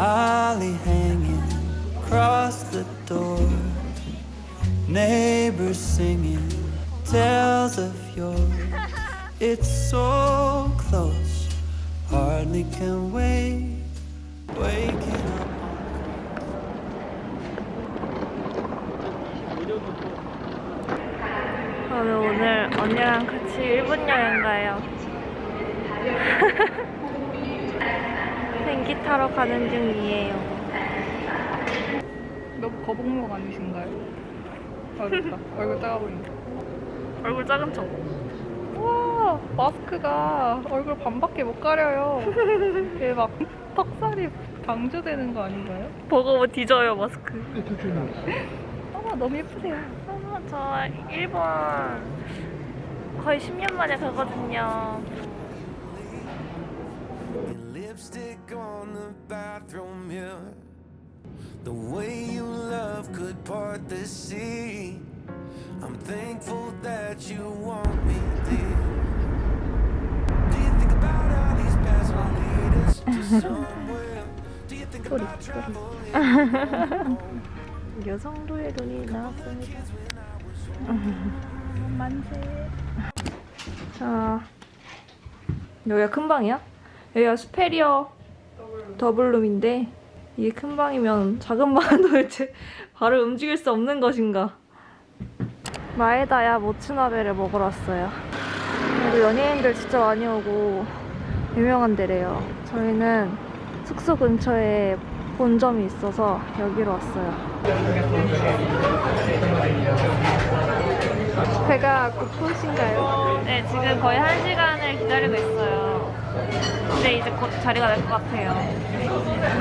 holly hanging across the door. Neighbors singing tales of yore. It's so close, hardly can wait. Waking up. 저는 오늘 언니랑 같이 일본 여행 가요. 비행기 타러 가는 중이에요. 너무 거북목 아니신가요? 어렵다. 얼굴 작아 보인다. 얼굴 작은 척. 와 마스크가 얼굴 반밖에 못 가려요. 이게 막 턱살이 방조되는 거 아닌가요? 버거워 뒤져요 마스크. 아 너무 예쁘세요. 어, 저 일본 거의 10년 만에 가거든요. Lipstick on the bathroom mirror. The way you love could part the sea. I'm thankful that you want me dear. Do you think about how these paths will lead us to somewhere? Do you think about traveling? 여성도의 돈이 나왔습니다. 만세. 자, 여기가 큰 방이야? 여기가 스페리어 더블룸인데 이게 큰 방이면 작은 방은 도대체 발을 움직일 수 없는 것인가? 마에다야 모츠나베를 먹으러 왔어요. 여기 연예인들 진짜 많이 오고 유명한 데래요. 저희는 숙소 근처에 본점이 있어서 여기로 왔어요. 배가 고프신가요? 네, 지금 거의 한 시간을 기다리고 있어요. 근데 이제 곧 자리가 날 것 같아요.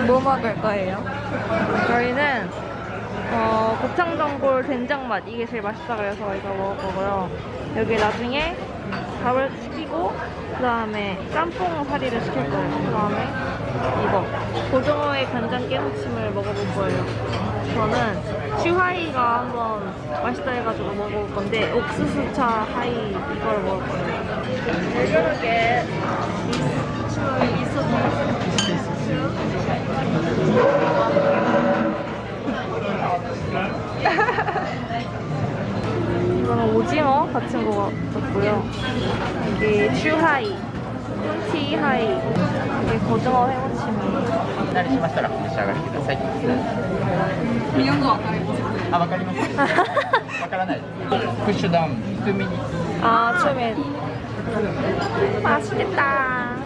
뭐 먹을 거예요? 저희는 어, 곱창전골 된장맛 이게 제일 맛있다 그래서 이거 먹을 거고요. 여기 나중에 밥을 시키고 그 다음에 짬뽕 사리를 시킬 거예요. 그 다음에 이거 고등어의 간장 깨무침을 먹어볼 거예요. 저는 츄하이가 한번 맛있다 해가지고 먹어볼 건데 옥수수차 하이 이걸 먹을 거예요. 여기게 이거는 오징어 같은 거 같고요. 이게 슈하이, 쿤티 하이, 이게 고등어 회무침이에요. お慣れしましたらお召し上がりください。 미용도 안 가요. あ、わかります。わからない。プッシュダウン、2ミニ。 아, 처음에 맛있겠다.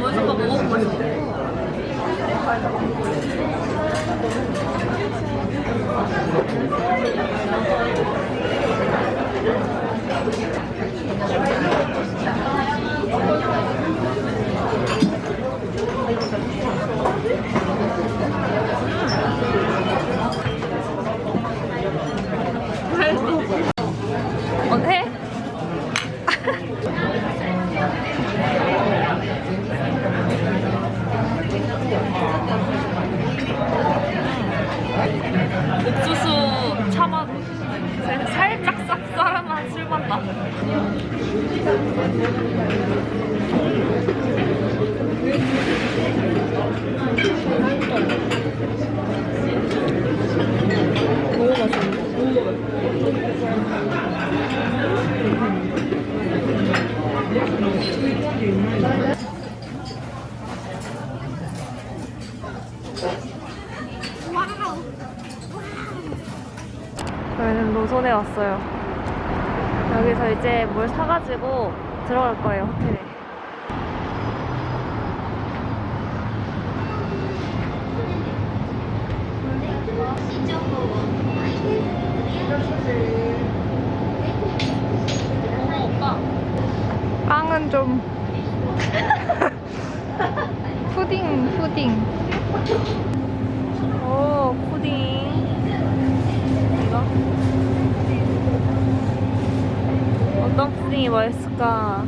먼저 거 먹어보고 싶어. 어때? 옥수수 차맛 살짝 쌉쌀한 술맛 나. 너무 맛있는데? 저희는 노선에 왔어요. 여기서 사가지고 들어갈 거예요, 호텔에. 빵은 좀 푸딩 푸딩 오, 푸딩. 이거? 어떤 푸딩이 맛있을까?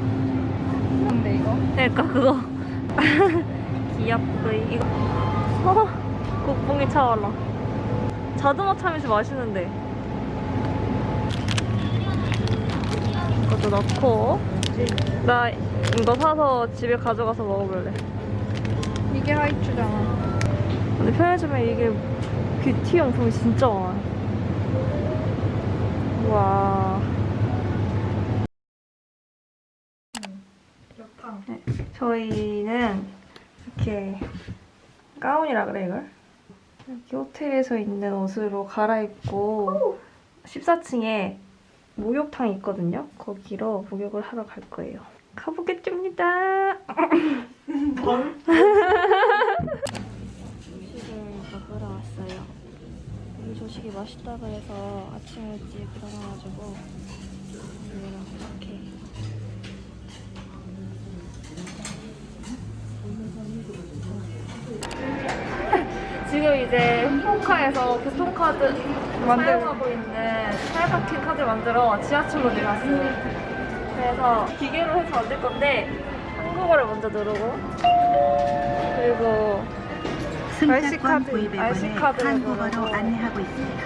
근데 이거 그러니까 그거. 귀엽구이. 이거. 어, 국뽕이 차올라. 자두맛 참이슬 맛있는데. 것도 넣고 나 이거 사서 집에 가져가서 먹어볼래. 이게 하이츄잖아. 근데 편의점에 이게 뷰티 용품이 진짜 많아. 와. 네, 저희는 이렇게 가운이라 그래 이걸? 여기 호텔에서 입는 옷으로 갈아입고 14층에 목욕탕이 있거든요. 거기로 목욕을 하러 갈 거예요. 가보겠습니다. 조식을 먹으러 왔어요. 이 조식이 맛있다고 해서 아침 일찍 일어나가지고 이제 홍콩카에서 교통카드 만들- 사용하고 있는 사용카킨 카드 만들어 지하철로 내려왔어요. 그래서 기계로 해서 만들 건데 한국어를 먼저 누르고 그리고 RC 카드, 구입 RC 앱을 카드를 한국어로. 안내하고 있습니다.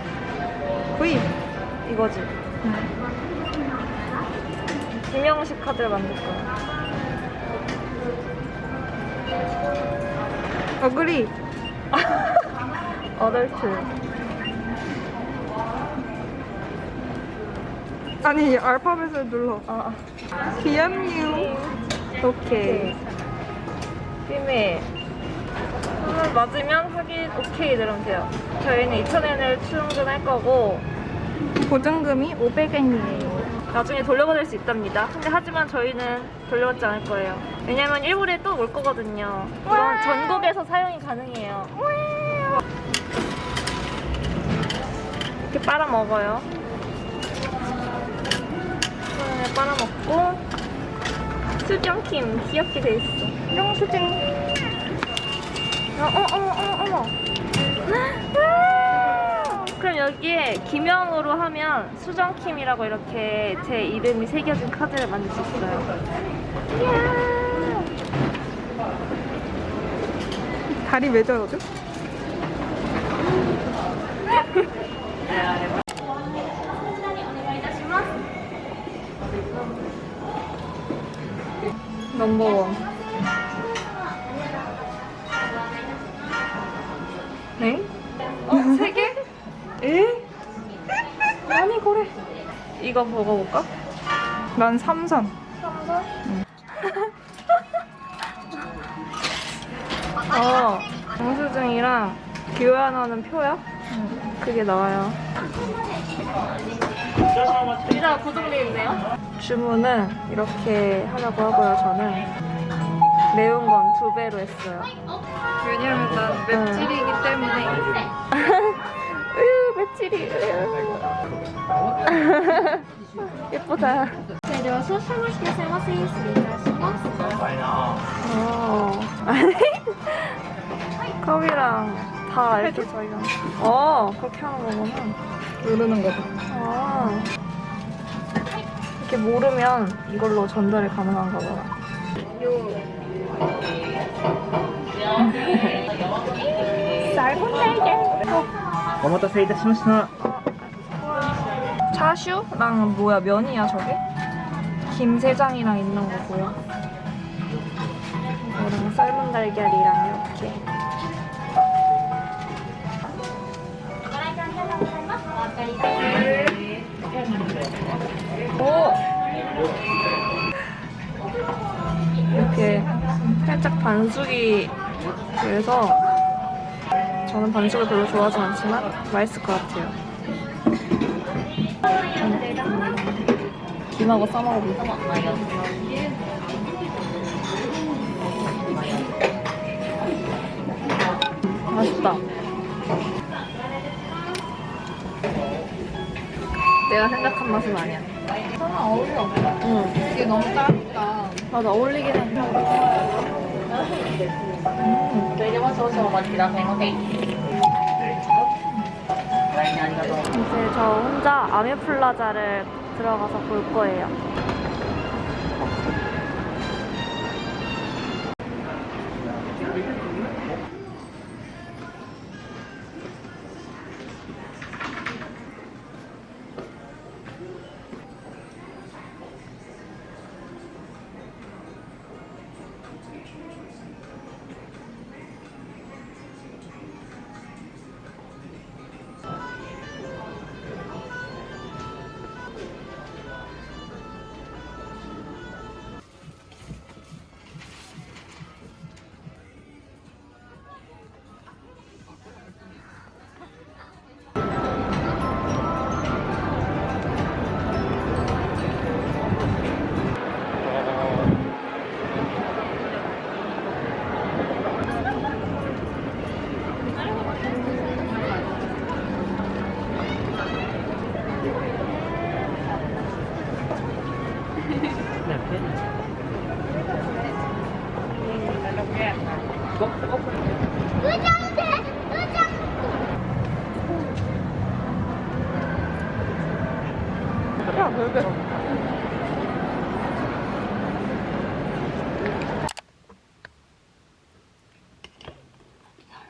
구입. 이거지. 김영식 카드를 만들 거야. 어그리. 어덜트. 아니 알파벳을 눌러. 아, BMU. 오케이. 비밀. 오늘 맞으면 확인 오케이 누르면 돼요. 저희는 2,000엔을 충전할 거고 보증금이 500엔이에요. 나중에 돌려받을 수 있답니다. 근데 하지만 저희는 돌려받지 않을 거예요. 왜냐면 일본에 또 올 거거든요. 전국에서 사용이 가능해요. 이렇게 빨아 먹어요. 손에 빨아 먹고 수정킴 귀엽게 돼 있어. 영수증. 어, 어, 어머, 어머, 어머. 와! 그럼 여기에 김영으로 하면 수정킴이라고 이렇게 제 이름이 새겨진 카드를 만들 수 있어요. 이야. 다리 왜 저러죠? 넘버원. 네? 어, 세 개? 에? 아니, 그래. 이거 먹어볼까? 난 삼선. 어, 영수증이랑 교환하는 표야? 그게 나와요. 의자 고정되어 있네요? 주문은 이렇게 하려고 하고요 저는. 매운 건 두 배로 했어요. 왜냐면 난 네. 맵찔이기 때문에. 으유 맵찔이. 예쁘다. 어. 커피랑 다 이렇게 저희가. 어 그렇게 하는 거구나. 누르는 거죠. 아 이렇게 모르면 이걸로 전달이 가능한가 봐요. 쌀분 날개. 어머다 세이다, 심심하. 차슈랑 뭐야, 면이야, 저게? 김세장이랑 있는 거고요. 이거랑 삶은 달걀이랑 이렇게. 오! 이렇게 살짝 반숙이 그래서 저는 반숙을 별로 좋아하지 않지만 맛있을 것 같아요. 김하고 싸먹어볼까? 맛있다. 내가 생각한 맛은 아니야. 하나 어울려. 응. 이게 너무 짧다. 맞아, 어울리긴 해. 이제 저 혼자 아메플라자를 들어가서 볼 거예요.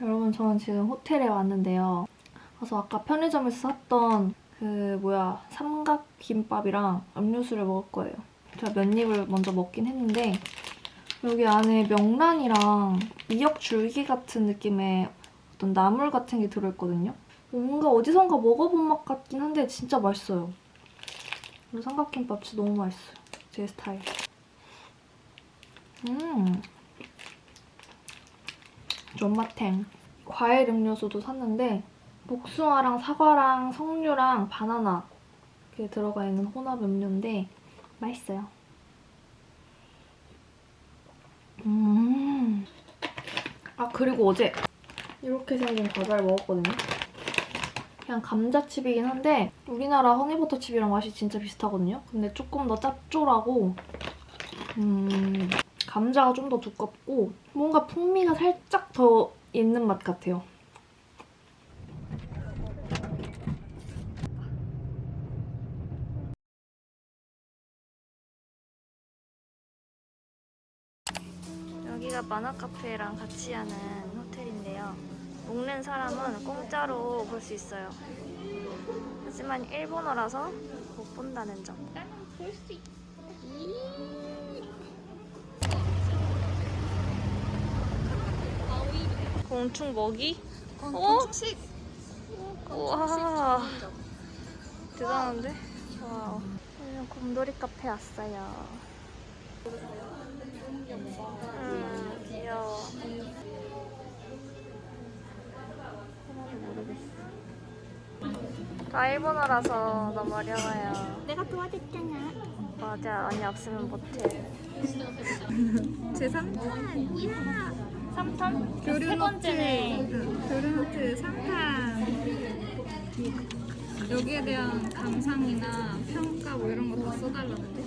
여러분 저는 지금 호텔에 왔는데요. 그래서 아까 편의점에서 샀던 그 뭐야 삼각김밥이랑 음료수를 먹을 거예요. 제가 몇 입을 먼저 먹긴 했는데 여기 안에 명란이랑 미역 줄기 같은 느낌의 어떤 나물 같은 게 들어있거든요. 뭔가 어디선가 먹어본 맛 같긴 한데 진짜 맛있어요. 이 삼각김밥 진짜 너무 맛있어요. 제 스타일. 음. 존맛탱. 과일 음료수도 샀는데 복숭아랑 사과랑 석류랑 바나나 이렇게 들어가 있는 혼합 음료인데 맛있어요. 음. 아 그리고 어제 이렇게 생긴 과자를 먹었거든요. 그냥 감자칩이긴 한데 우리나라 허니버터칩이랑 맛이 진짜 비슷하거든요. 근데 조금 더 짭조라고 음, 감자가 좀 더 두껍고 뭔가 풍미가 살짝 더 있는 맛 같아요. 만화 카페랑 같이 하는 호텔인데요. 먹는 사람은 공짜로 볼 수 있어요. 하지만 일본어라서 못 본다는 점. 공충 먹이? 어? 공충식. 우와. 대단한데? 와우. 오늘 곰돌이 카페 왔어요. 음, 귀여워. 다 일본어라서 너무 어려워요. 내가 도와줬잖아. 맞아, 언니 없으면 못해. 제 3탄. 이야. 3탄? 교류 세 번째네. 교류노트 3탄. 여기에 대한 감상이나 평가 뭐 이런 거 다 써달라는데.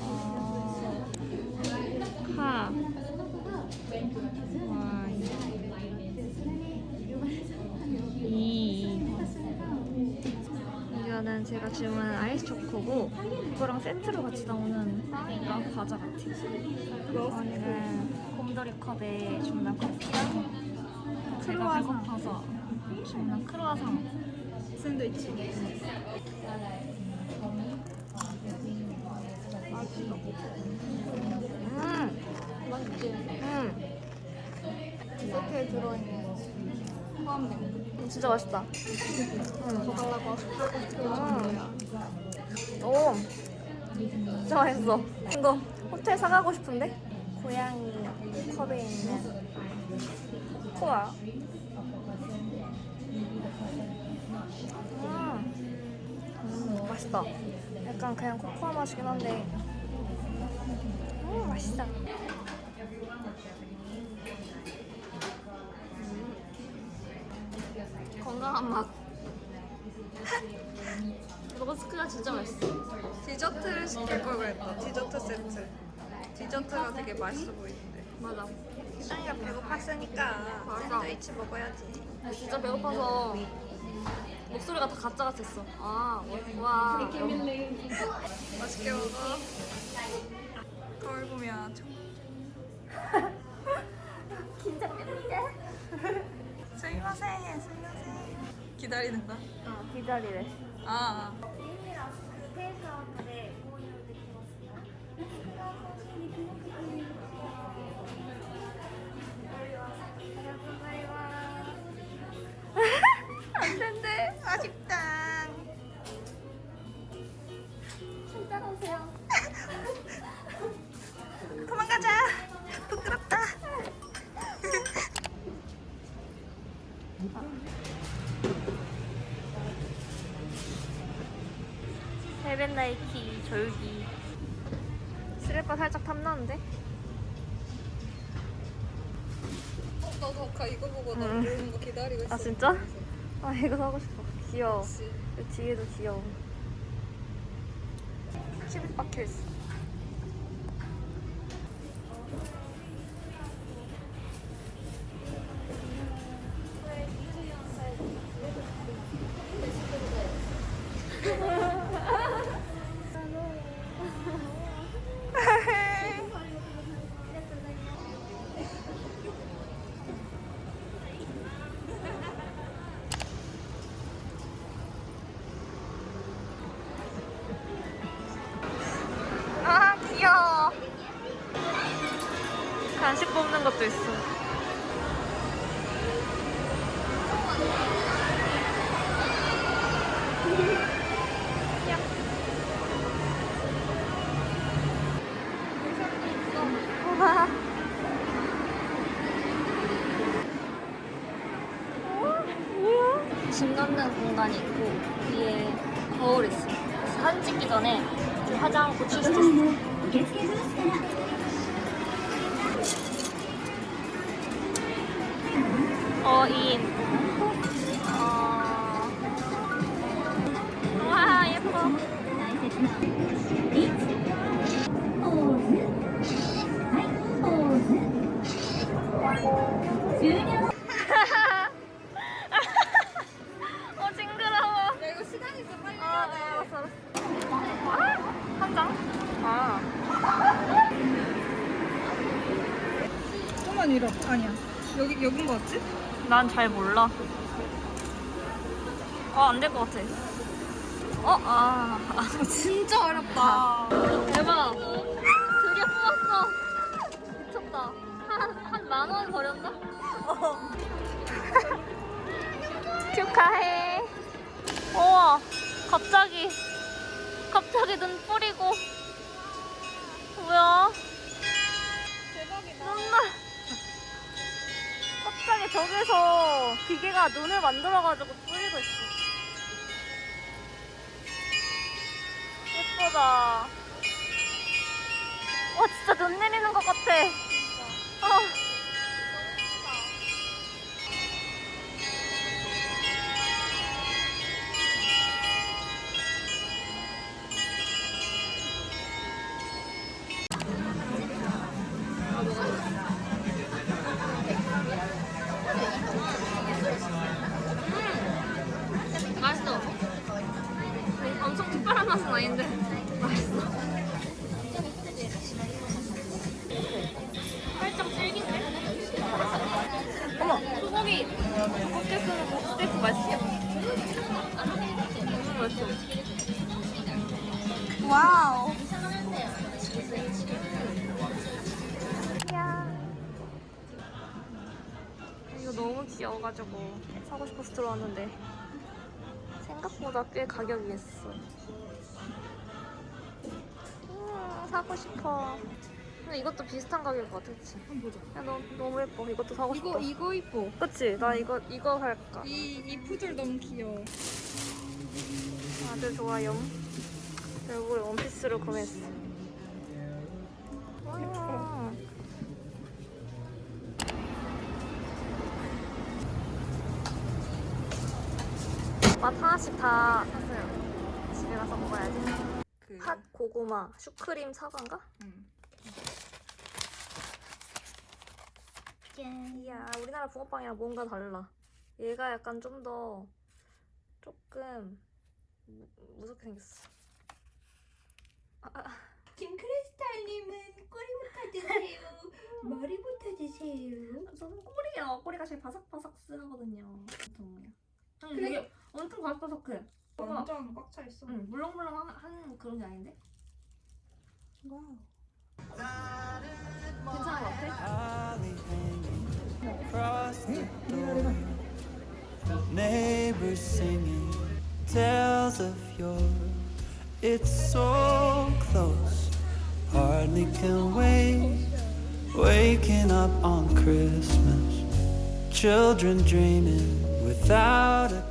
하. 와이. 이. 이거는 제가 주문한 아이스 초코고 이거랑 세트로 같이 나오는 빵인가 과자 같아요. 언니는 곰돌이 컵에 주문한 커피랑 제가 배고파서 주문한 크루아상. 샌드위치. 음. 맛있지? 음. 세트에 들어있는 포함된 진짜 맛있다. 거. 더 달라고 하고 음. 오, 진짜 맛있어. 이거 호텔 사가고 싶은데? 고양이 컵에 있는 코코아. 음. 음, 맛있다. 약간 그냥 코코아 맛이긴 한데. 음, 맛있다. 음. 건강한 맛. 로스크가 진짜 맛있어. 디저트를 시킬 걸 그랬다. 디저트 세트. 디저트가 되게 맛있어 보이는데. 맞아. 희정이가 배고팠으니까 샌드위치 먹어야지. 나 진짜 배고파서 목소리가 다 가짜 같았어. 아, 와. 맛있게 먹어. 거울 보면 참. 긴장됩니다. 스미마세, 스미마세. 기다리는 거야? 어, 기다리래. 아, 아. 안 헬벤 나이키 절기. 슬리퍼 살짝 탐나는데? 어, 나도 아까 이거 보고 나 응. 모르는 거 기다리고 있어. 아 진짜? 아 이거 사고 싶어. 귀여워. 그치. 이 뒤에도 귀여워. 칩이 박혀 있어. 짐 넣는 공간이 있고 위에 거울 있어. 그래서 사진 찍기 전에 좀 화장 고칠 수 있어. 어인. 1번 이라 아니야. 여기 여긴 거 같지? 난 잘 몰라. 어, 안될거 같아. 어? 아, 진짜 어렵다. 대박. 드디어 뽑았어. 미쳤다. 한만 원 버렸나? 어 축하해. 우와. 갑자기. 갑자기 눈 뿌리고. 뭐야? 대박이다. 눈물 갑자기 저기서 기계가 눈을 만들어가지고 뿌리고 있어. 예쁘다. 와 진짜 눈 내리는 것 같아. 어. 사고 싶어서 들어왔는데 생각보다 꽤 가격이 있어. 음, 사고 싶어. 근데 이것도 비슷한 가격일 것 같아, 그치? 한번 보자. 야, 너무, 너무 예뻐. 이것도 사고 싶어. 이거 이거 이뻐. 그치? 나 이거, 이거 살까? 이 이 푸들 너무 귀여워. 아주 좋아요. 결국에 원피스를 구매했어. 와. 맛 하나씩 다 샀어요. 집에 가서 먹어야지. 그팥 고구마 슈크림 사과인가? 응. 이야 우리나라 붕어빵이랑 뭔가 달라. 얘가 약간 좀 더 조금 무, 무섭게 생겼어. 김크리스탈님은 꼬리부터 드세요. 머리부터 드세요. 저는 꼬리요. 꼬리가 제일 바삭바삭 쓰거든요. 보통요. 응, 그래? 되게 엄청 바삭바삭해. 뭔가 완전 꽉 차 있어. 응, 물렁물렁한 그런 게 아닌데? 괜찮은 것 같아? Holly hanging across the door. Neighbors singing tales of yore. It's so close, hardly can wait. Waking up on Christmas, children dreaming without a.